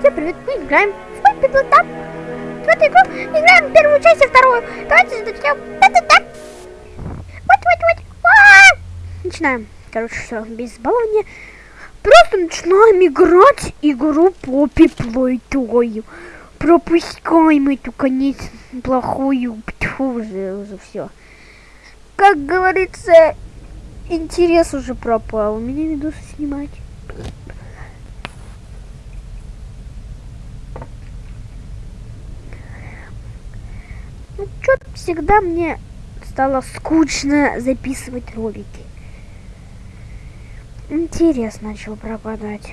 Всем привет, мы играем в Папи Плутап. В эту игру играем первую часть и вторую. Давайте начнем. Та-та-та. Вот, вот, вот. А! Начинаем. Короче, все, без балования. Просто начинаем играть игру Поппи Плойтою. Пропускаем эту конец плохую. Тьфу, уже, уже все. Как говорится, интерес уже пропал. У меня видосы снимать. Ну, что-то всегда мне стало скучно записывать ролики. Интерес начал пропадать.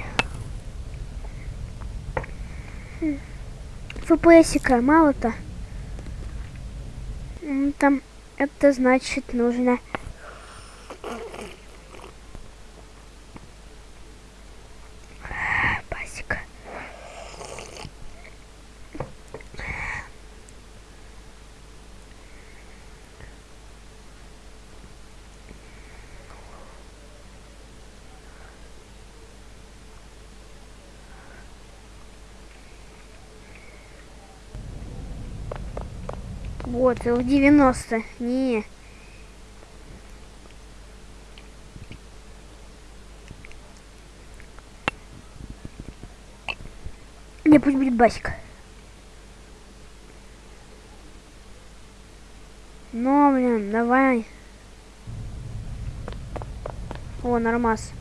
ФПСика мало-то. Там это значит нужно Вот, в 90. Не. Не, пусть будет басик. Ну, блин, давай. О, нормас.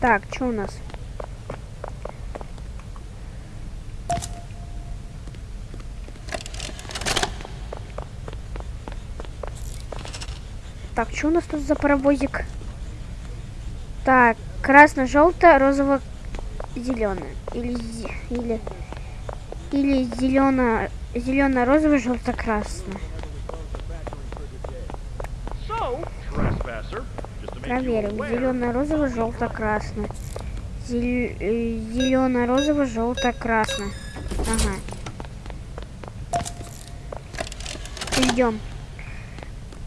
Так, что у нас? Так, что у нас тут за паровозик? Так, красно-желто, розово зеленое или или или зелено зелено розово желто красное Trespasser, just to make you проверим. Aware, зелено розово желто красное зелено розово желто красное ага. Идем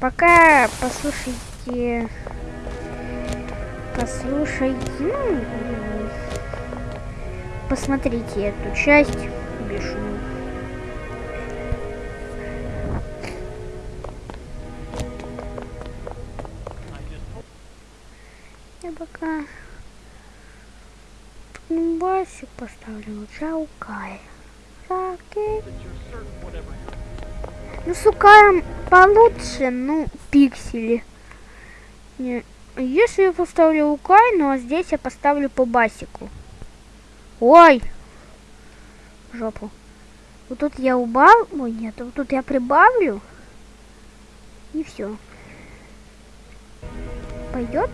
пока послушайте послушайте ну, посмотрите эту часть шума. Я пока басик поставлю Жаукай. Жаукай. Ну, с Укаем получше, ну, пиксели. Не, Если я поставлю Укай, ну, а здесь я поставлю по басику. Ой! Жопу. Вот тут я убавлю. Ой, нет, вот тут я прибавлю. И все. Пойдет?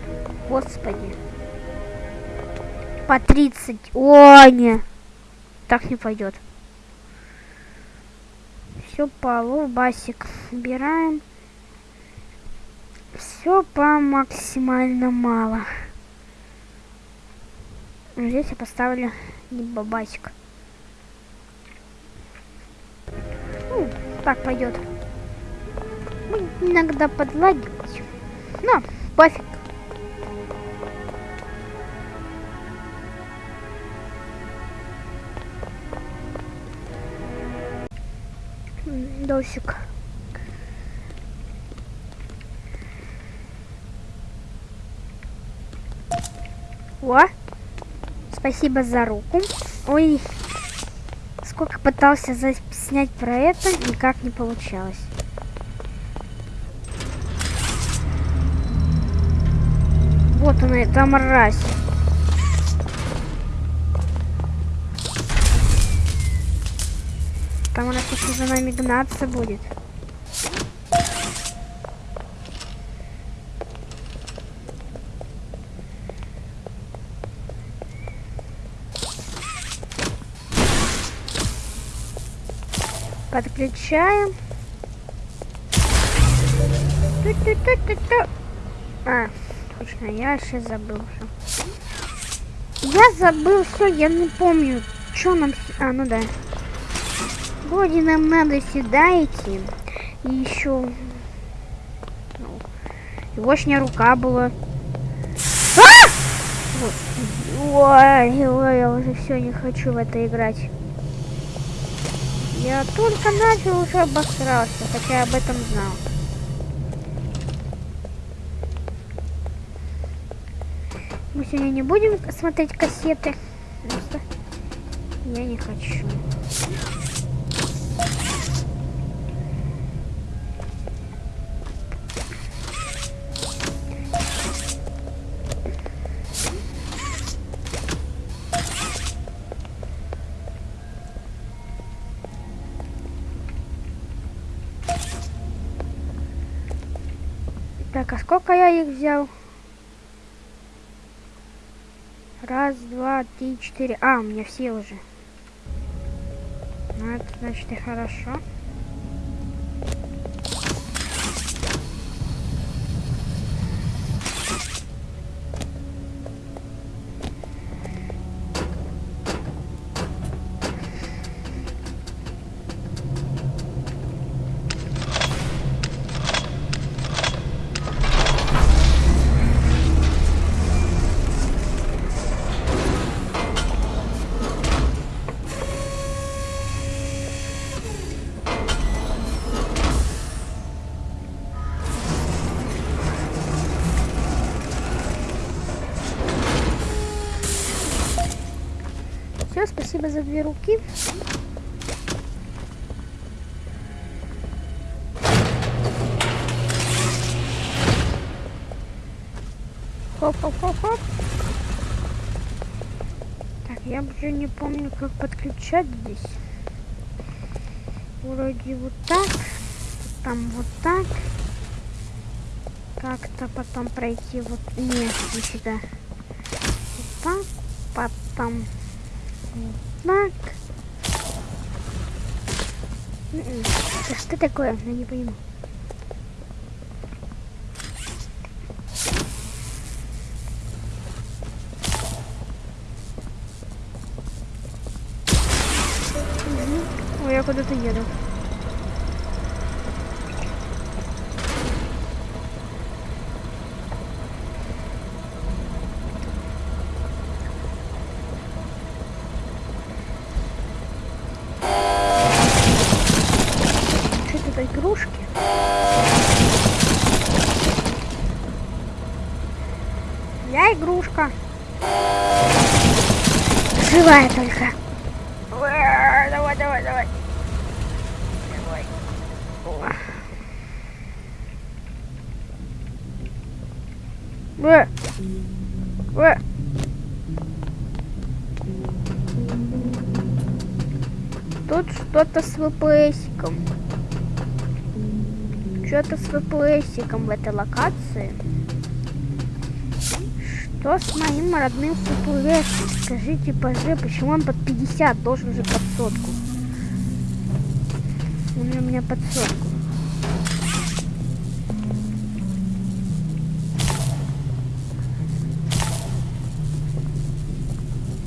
Господи. По 30. О, не. Так не пойдет. Все по басик убираем. Все по максимально мало. Здесь я поставлю не бабасик. Ну, так пойдет. Иногда подлагивать. Но, пофиг. М, Досик. О, спасибо за руку. Ой, сколько пытался снять про это, никак не получалось. Вот она, эта мразь. Еще за нами гнаться будет. Подключаем. Ту-ту-ту-ту-ту. А, точно, я сейчас забыл все. Я забыл все, я не помню, что нам... А, ну да. Вроде нам надо сюда идти. И еще... Ну, Егошня рука была. А! Ой, ой, я уже все не хочу в это играть. Я только начал, уже обосрался, хотя об этом знал. Мы сегодня не будем смотреть кассеты. Просто я не хочу. Я их взял? Раз, два, три, четыре. А, у меня все уже. Ну, это значит и хорошо. Спасибо за две руки. Хоп-хоп-хоп-хоп. Так, я уже не помню, как подключать здесь. Вроде вот так. Там вот так. Как-то потом пройти вот... Нет, не сюда. Вот так. Потом так. М-м. Что такое? Я не понимаю. Угу. Ой, я куда-то еду. Что-то игрушки. Я игрушка. Живая только. Давай, давай, давай. Давай. Э. Э. Тут что-то с ВПСиком. Что-то с ВПСиком в этой локации. Что с моим родным ВПС? Скажите, пожалуйста, почему он под 50 должен же под сотку? Он у меня под сотку.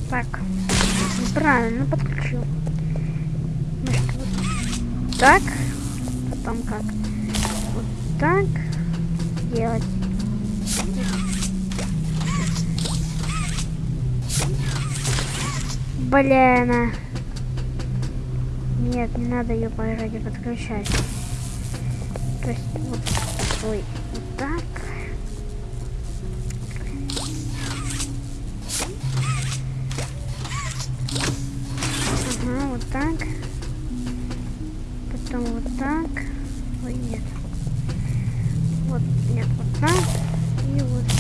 Так, правильно подключил. Значит, вот так, потом как? Вот так делать. Блин. а. Нет, не надо ее вроде подключать. То есть вот такой, вот так. Ага, вот так. Потом вот так. Ой, нет. Вот, нет, вот так. И вот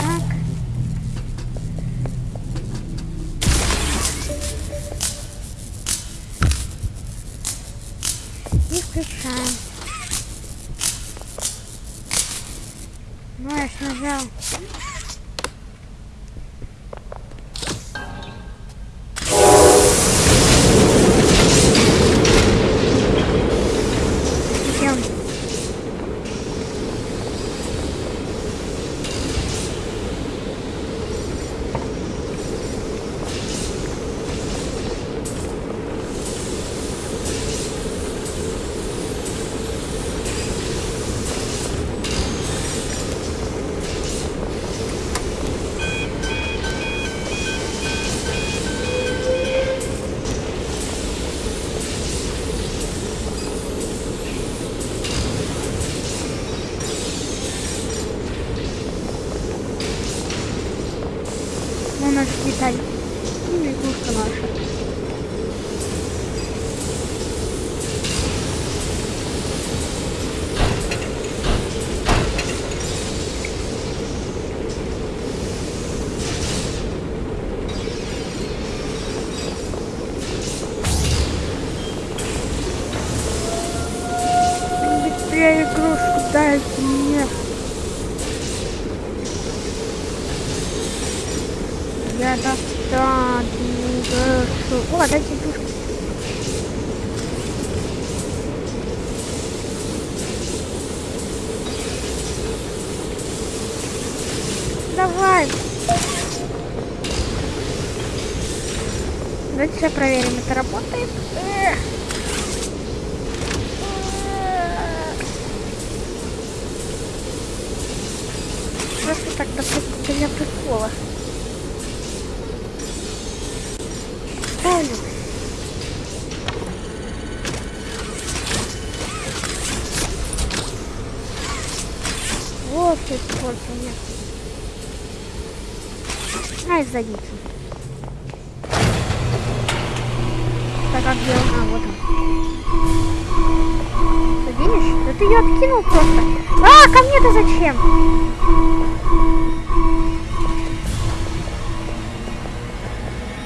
ты ее откинул просто. А, ко мне-то зачем?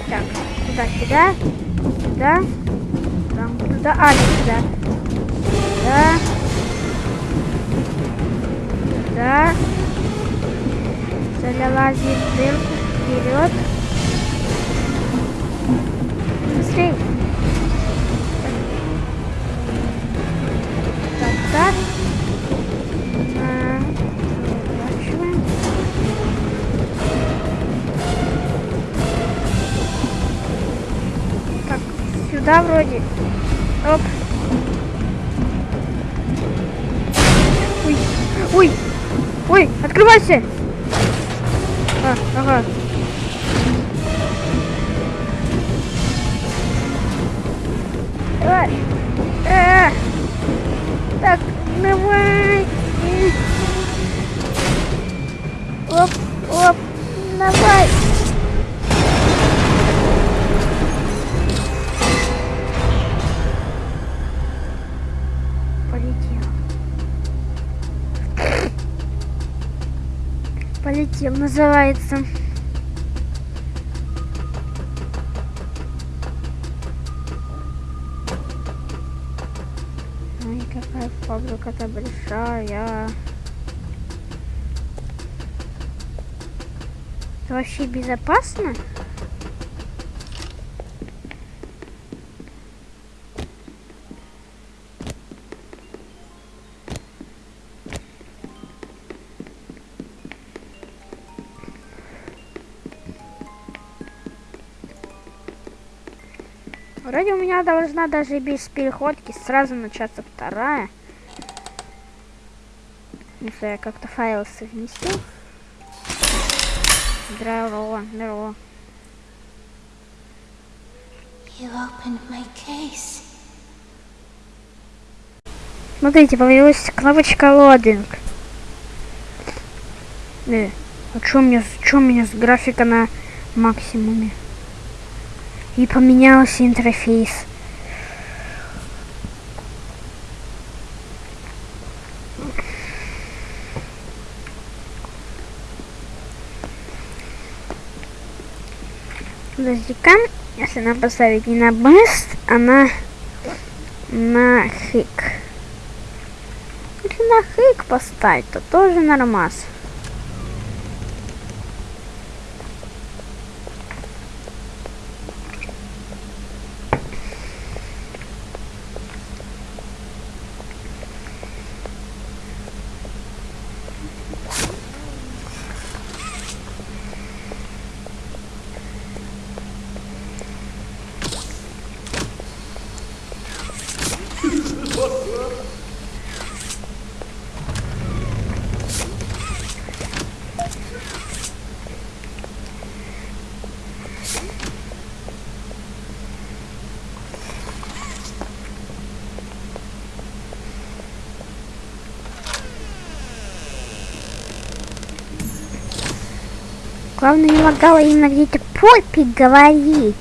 Так, туда, сюда, сюда, там, туда, а, сюда. Да. Да. Залазим в дырку вперед. Быстрей. Так, так. Сюда вроде. Оп. Ой, ой, ой, открывайся. А, ага. Полетел, называется. Ой, какая фабрика-то большая. Это вообще безопасно? Вроде у меня должна даже без переходки сразу начаться вторая. Если я как-то файл совместил. Здорово, здорово. Смотрите, появилась кнопочка лодинг. Э, а чё у меня, чё у меня с графика на максимуме? И поменялся интерфейс. Подожди-ка, если нам поставить не на best, а на на хик. Если на хик поставить, то тоже нормас. Главное не лагало именно где-то Поппи говорить.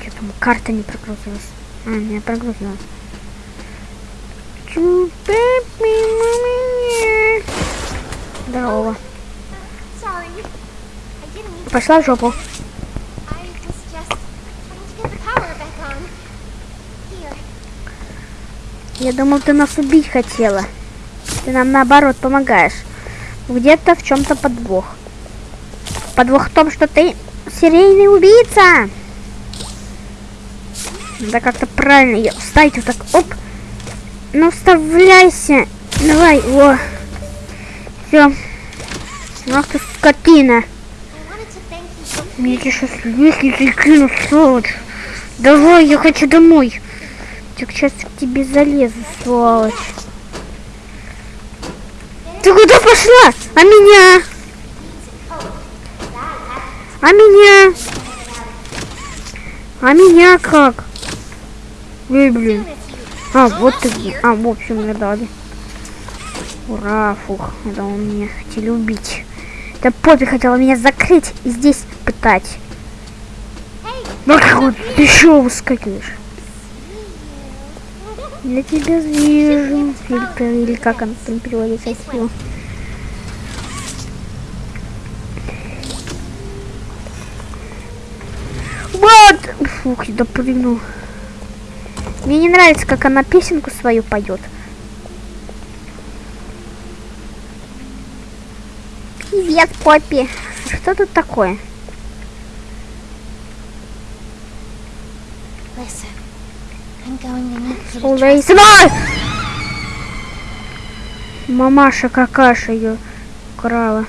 Что там карта не прогрузилась? А, не прогрузилась. Здорово. Пошла в жопу. Я думал, ты нас убить хотела. Ты нам наоборот помогаешь. Где-то в чем-то подвох. Подвох в том, что ты серийный убийца. Надо как-то правильно ее вставить вот так. Оп. Ну, вставляйся. Давай, о. Все. Ах ты скотина. Мне сейчас лестницей кину, сволочь. Давай, я хочу домой. Так сейчас к тебе залезу, сволочь. Ты куда пошла? А меня? А меня? А меня как? Эй, блин. А, вот ты. А, в общем, мне дали. Ура, фух, это он меня хотели убить. Да Поппи хотела меня закрыть и здесь пытать. Ну ты еще выскакиваешь? Я тебя вижу. Фильтр, или как он там переводится отсюда. Вот! Фух, я допрыгнул. Мне не нравится, как она песенку свою поет. Привет, Поппи. Что тут такое? Сынок! Мамаша какаша ее крала.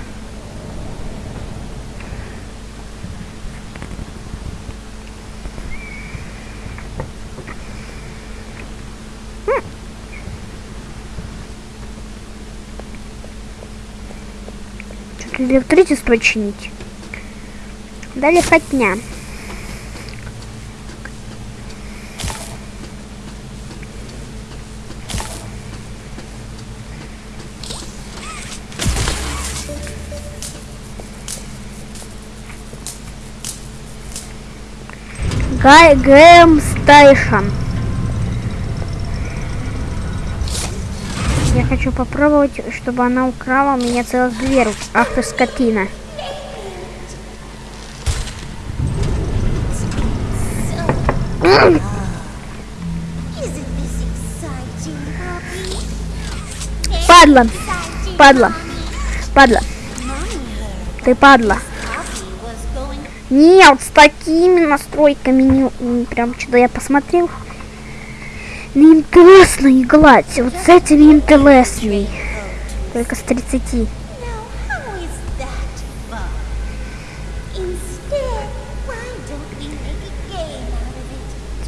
Что-то электричество чинить. Дали хотня. Гай Гэм Стейшн. Я хочу попробовать, чтобы она украла у меня целых две руки. Ах ты скотина. Падла, падла, падла. Ты падла. Нет, с такими настройками не, прям что-то я посмотрел. Не интересно играть. Вот с этими интересней. Только с 30.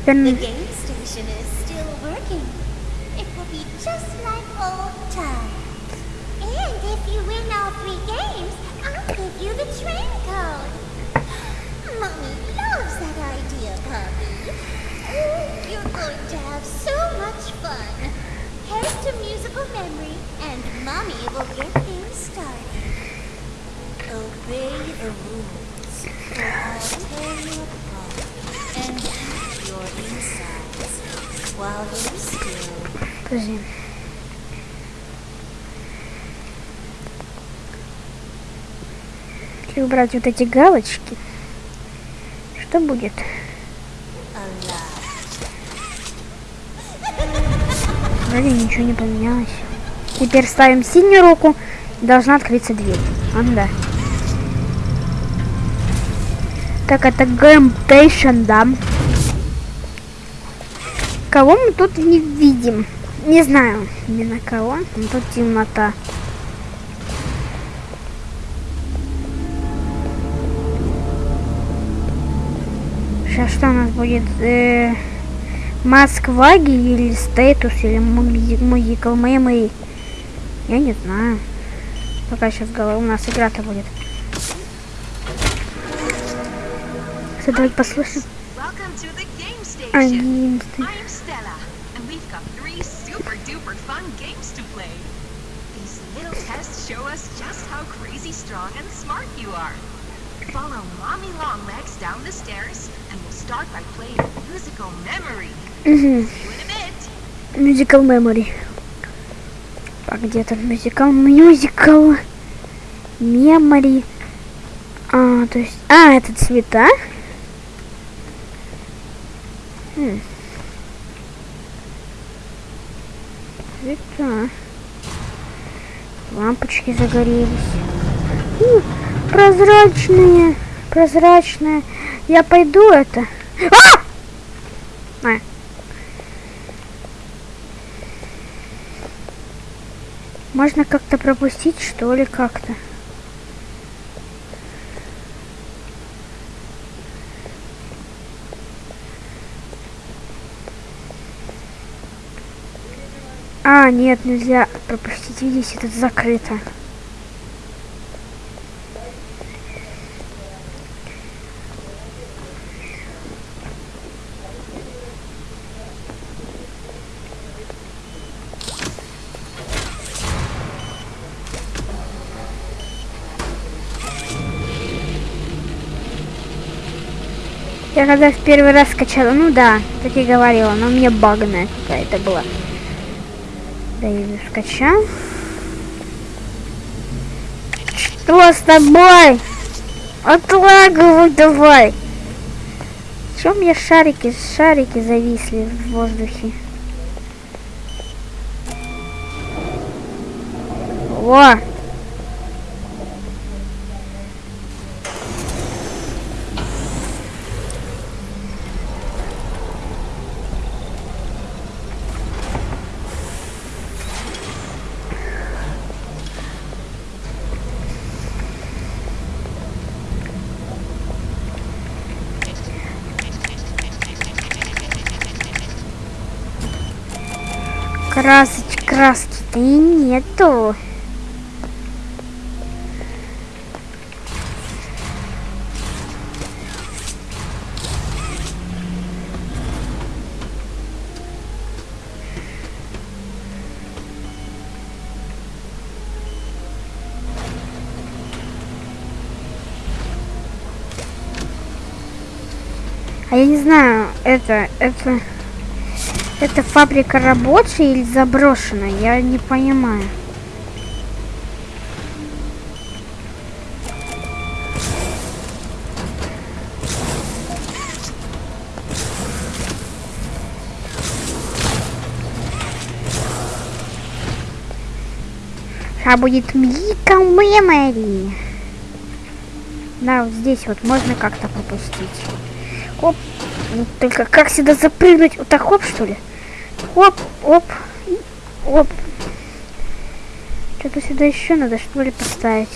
Now, going to have so much fun. Head to musical memory, and Mommy will get things started. Obey the rules, or I'll tear you apart and eat your insides while they're still. подожди. Если убрать вот эти галочки, что будет? Вроде ничего не поменялось. Теперь ставим синюю руку, должна открыться дверь. А, ну да. Так, это Game Station, да. Кого мы тут не видим? Не знаю именно кого, но тут темнота. Сейчас что у нас будет? Э, Москваги или статус или музыкал мемори? Я не знаю. Пока сейчас у нас игра-то будет. Все, давайте послушаем. Show us just how crazy strong and smart you are. Follow Mommy Longlegs down the stairs, and we'll start by playing musical memory. Musical Memory. А где тут мюзикал? Мюзикал Memory. А, то есть... А, это цвета? Хм. Цвета. Лампочки загорелись. У, прозрачные. Прозрачные. Я пойду это. А! А, Можно как-то пропустить, что ли, как-то? А, нет, нельзя пропустить. Видите, тут закрыто. Когда в первый раз скачала, ну да, так и говорила, но мне багная какая-то была. Да её скачал. Что с тобой? Отлагывай давай. Чем мне шарики, шарики зависли в воздухе? Во! Красочки, краски-то и нету. А я не знаю, это, это... Это фабрика рабочая или заброшенная? Я не понимаю. А будет Мика Memory. Да, вот здесь вот можно как-то пропустить. Оп. Ну, Только как сюда запрыгнуть? Вот так хоп, что ли? Оп, оп, оп. Что-то сюда еще надо, что ли, поставить.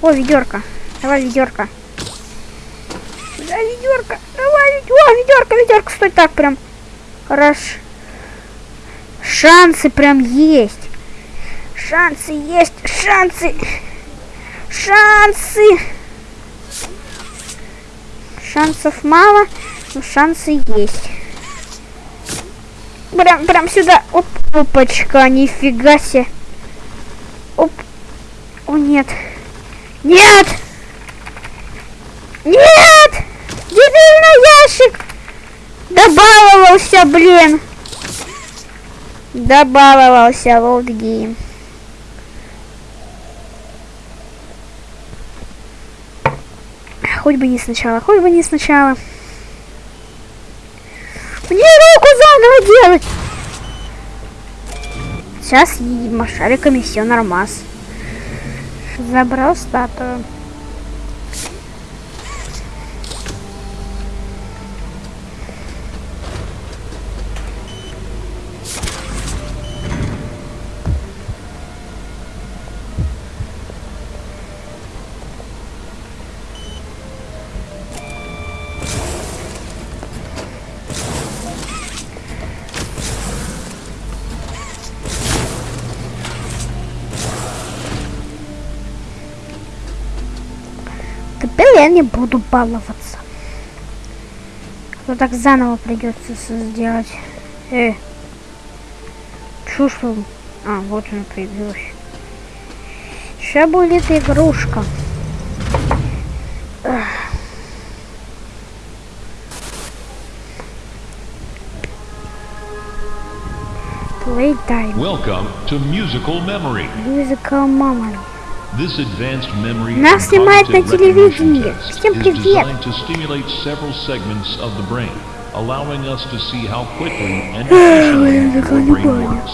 О, ведерко. Давай, ведерко. Да, ведерко. Давай, ведь- о, ведерко, ведерко. Стой так прям. Хорош. Шансы прям есть. Шансы есть. Шансы. Шансы. Шансов мало, но шансы есть. Прям, прям сюда. Оп, опачка, нифига себе. Оп. О, нет. Нет! Нет! Дебильный ящик! Добаловался, блин! Добаловался, Game. Хоть бы не сначала, хоть бы не сначала. Мне руку заново делать! Сейчас и шариками все нормас. Забрал статую. Я не буду баловаться. То так заново придется сделать. Э. Чушь. А, вот она появилась. Сейчас будет игрушка. Эх. Playtime. Welcome to Musical Memory. Musical Memory. This advanced memory Нас and снимают на cognitive recognition телевидении. test Всем is привет. designed to stimulate several segments of the brain, allowing us to see how quickly and Ой, efficiently языка your не brain понял. works.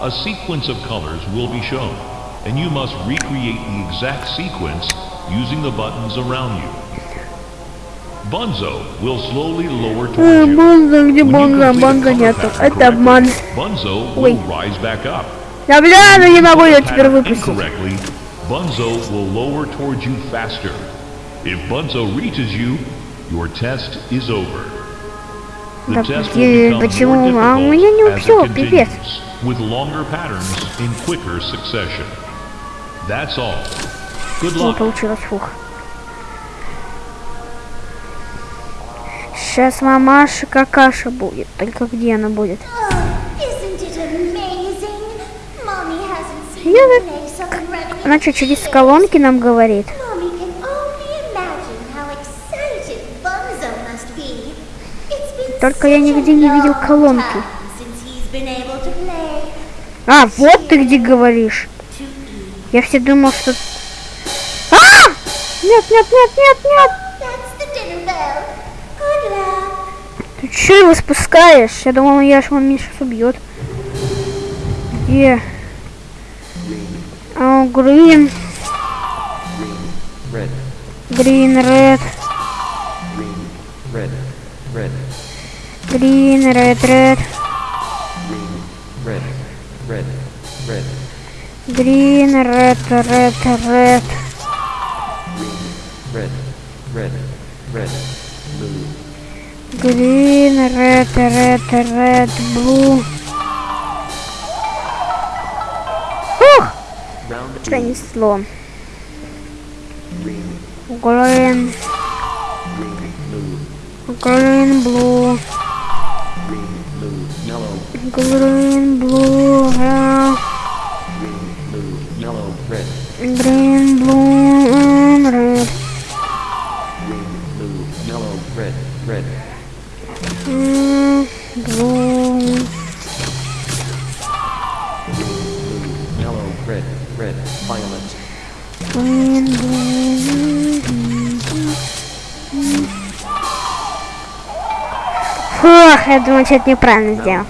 A sequence of colors will be shown, and you must recreate the exact sequence using the buttons around you. Bunzo will slowly lower Ой, towards you. Бонза, где When you Бонза? complete a Бонза color нету. pattern Это обман. correctly, Bunzo Ой. will rise back up. Да бля, ну не могу ее теперь выпустить. Bunzo will lower towards you faster. If Bunzo reaches you, your test is over. The Да почему? А у меня не всё, пипец. with longer patterns in quicker succession. That's all. Good Не luck. получилось, фух. Сейчас мамаша какаша будет. Только где она будет? Она что, через колонки нам говорит? Только я нигде не видел колонки. А, вот ты где говоришь. Я все думал, что... А! Нет, нет, нет, нет, нет! Ты че его спускаешь? Я думал, я ж меня сейчас убьет. Где? О, грин, red, грин, ред, red, red, грин, ред, ред, red, red, red, грин, ред, ред, ред, red, red, red, blue, грин, ред, ред, ред, блу. Пронесло. green, green, blue, green, blue, green, blue, думаю, что-то неправильно сделал.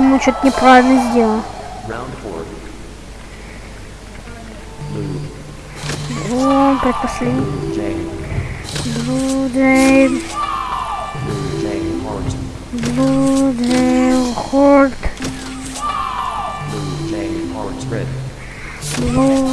Думаю, что-то неправильно сделал. О, предпоследний. blue, jay, Blue Jay, Horde, blue, red, Blue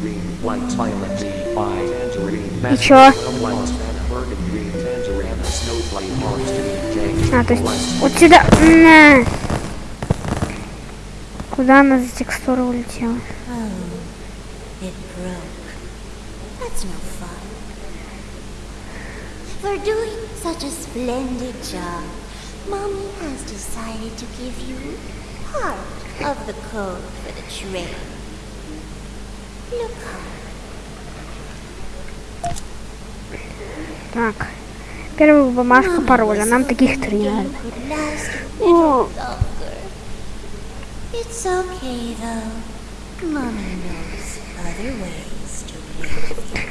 green, white, violet, D, five, tangerine, чё? masculine, white, burgundy, green, tangerine, snowflake, heart, D, jay, А, то есть white, вот сюда. На. Куда она за текстура улетела? It broke. That's no fun. For doing such a splendid job, Mommy has decided to give you part Of the code for the train. Look up. Так. Первая бумажка пароля. Нам таких три надо. It's okay though. Mommy knows other ways to play with you.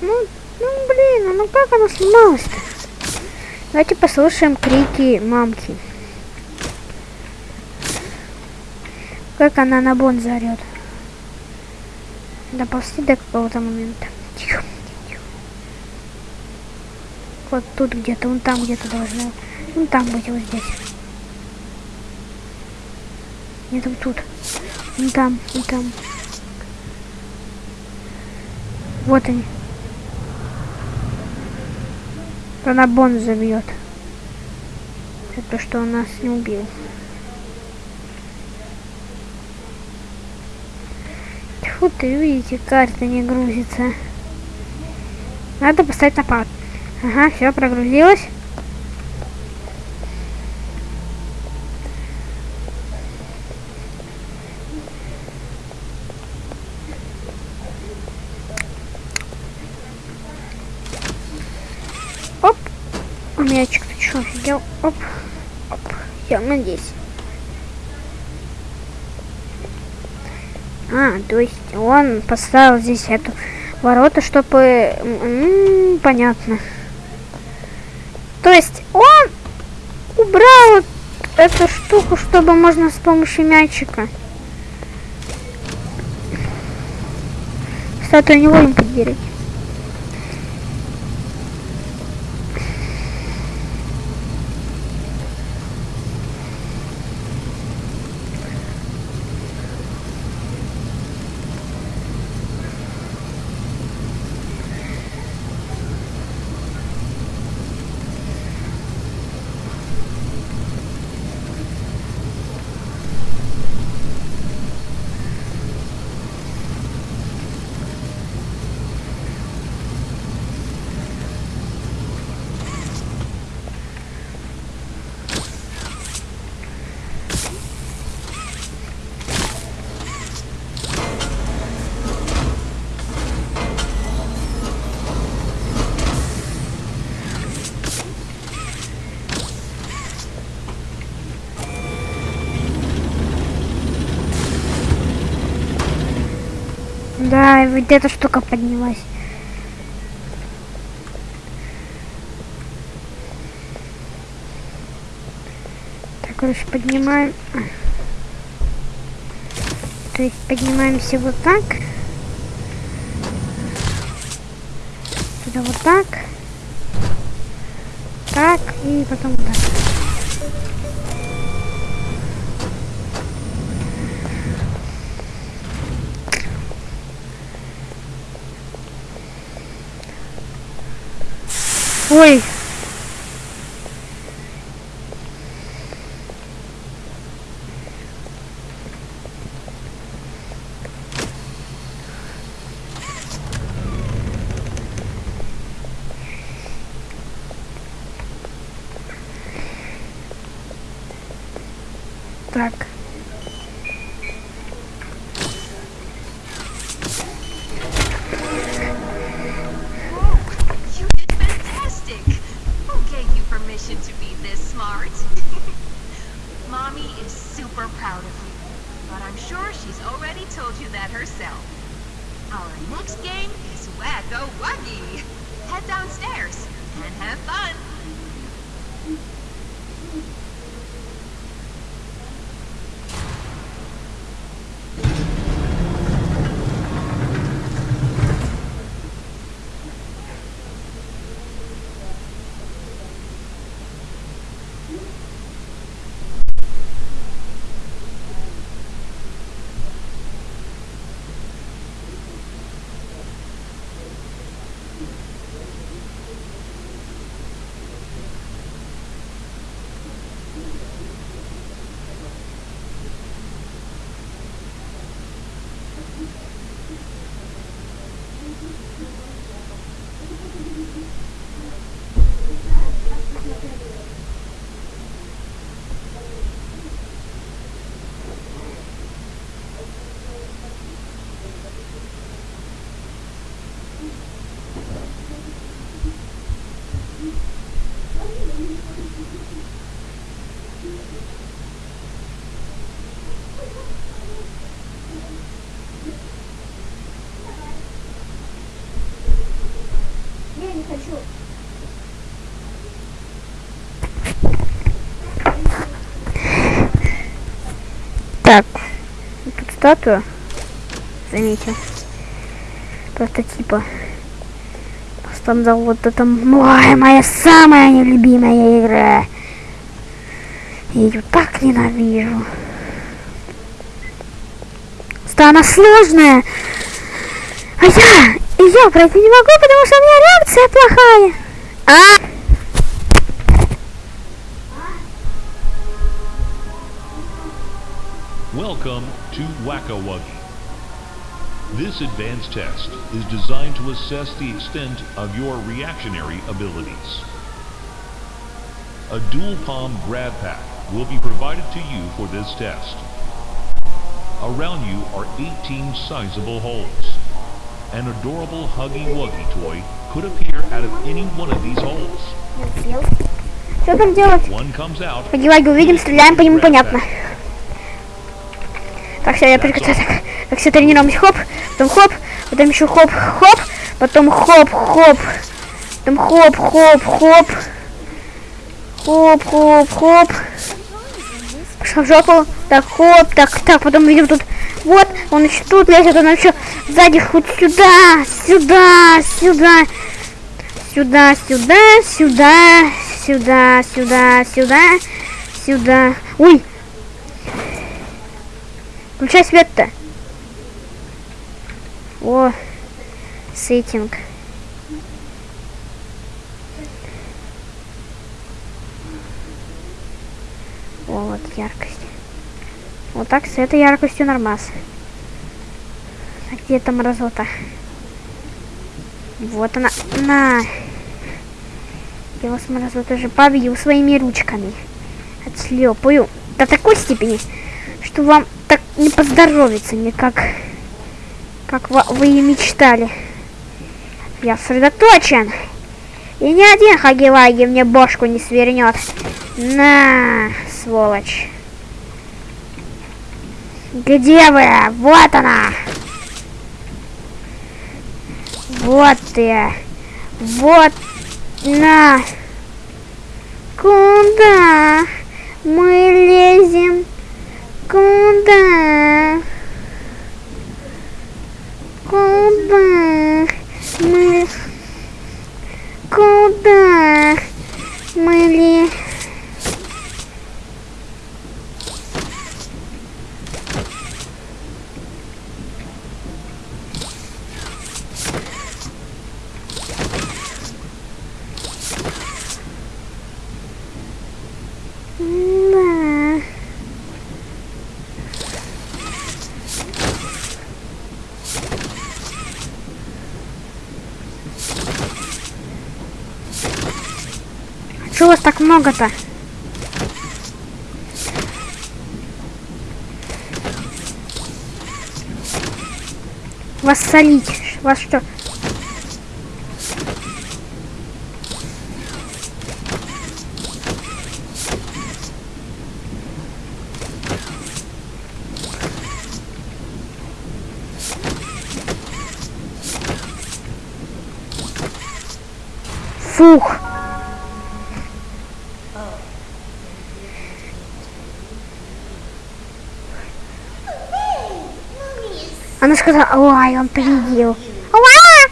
Ну, ну блин, а ну как она сломалась-то? Давайте послушаем крики мамки. Как она на бон заорет. Доползти до какого-то момента. Тихо, тихо. Вот тут где-то, вон там где-то должно. Вон там быть, вот здесь. Нет, вот тут. Вон там, вон там. Вот они. Она бон забьет. Это что он нас не убил. Тьфу ты, видите, карта не грузится. Надо поставить на пад. Ага, все, прогрузилось. Оп. А Мячик, ты что, офигел? Оп. Оп. Все, мы здесь. А, то есть он поставил здесь эту ворота, чтобы... м, понятно. То есть он убрал эту штуку, чтобы можно с помощью мячика. Статую не будем Да, и вот эта штука поднялась. Так, короче, поднимаем. То есть поднимаемся вот так. Сюда вот так. Так, и потом вот так. Ой. Статую. Заметил. Прототипа. Там вот это ой, моя самая нелюбимая игра. Я ее так ненавижу. Что она сложная. А я, я пройти не могу, потому что у меня реакция плохая. А? Welcome to Wacka Wuggy. This advanced test is designed to assess the extent of your reactionary abilities. A dual palm grab pack will be provided to you for this test. Around you are 18 sizable holes. An adorable Huggy Wuggy toy could appear out of any one of these holes. Что там делать? One comes out, Погибай, увидим, Так, все, я приготовил. Так, так все тренируемся. Хоп, потом хоп, потом еще хоп, хоп, потом хоп, хоп, потом хоп, хоп, хоп, хоп, хоп, хоп. Пошла в жопу. Так, хоп, так, так, потом видим тут. Вот, он еще тут лезет, он еще сзади хоть сюда, сюда, сюда, сюда, сюда, сюда, сюда, сюда, сюда, сюда. Ой, Включай свет-то. О, сеттинг. О, вот яркость. Вот так с этой яркостью нормас. А где эта мразота? Вот она. На. Я вас мразоту же побью своими ручками. Отшлепаю. До такой степени, что вам так не поздоровится никак, как вы, и мечтали. Я сосредоточен. И ни один хаги мне бошку не свернет. На, сволочь. Где вы? Вот она. Вот ты. Вот. На. Куда мы лезем? Куда? Куда? Мы... Куда? Мы ли... Да. Чего вас так много-то? Вас солить. Вас что? Фух. Она сказала, ой, он. Уа!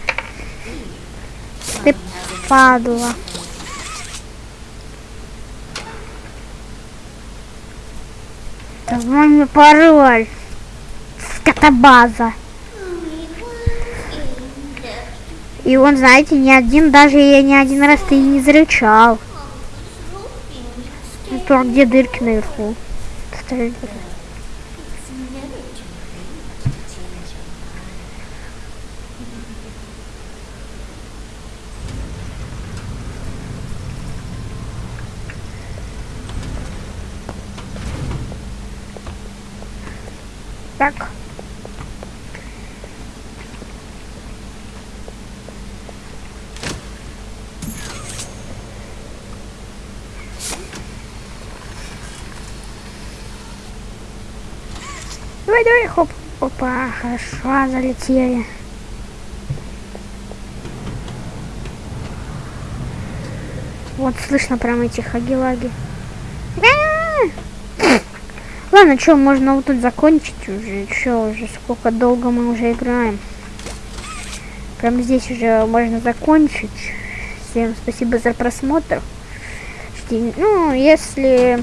Ты падла. Давай мне пароль. Скотобаза. И он, знаете, ни один, даже я ни один раз ты не зарычал. Ну, где дырки наверху? Кстати, Так. Давай, давай, хоп. Опа, хорошо, залетели. Вот слышно прям эти хаги-лаги. А! Ладно, что, можно вот тут закончить уже. Что уже, сколько долго мы уже играем. Прям здесь уже можно закончить. Всем спасибо за просмотр. Ну, если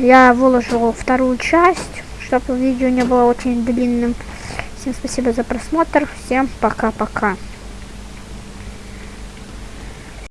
я выложу вторую часть, чтобы видео не было очень длинным. Всем спасибо за просмотр. Всем пока-пока.